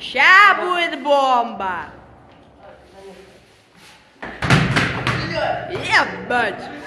Ща будет бомба. Ебать.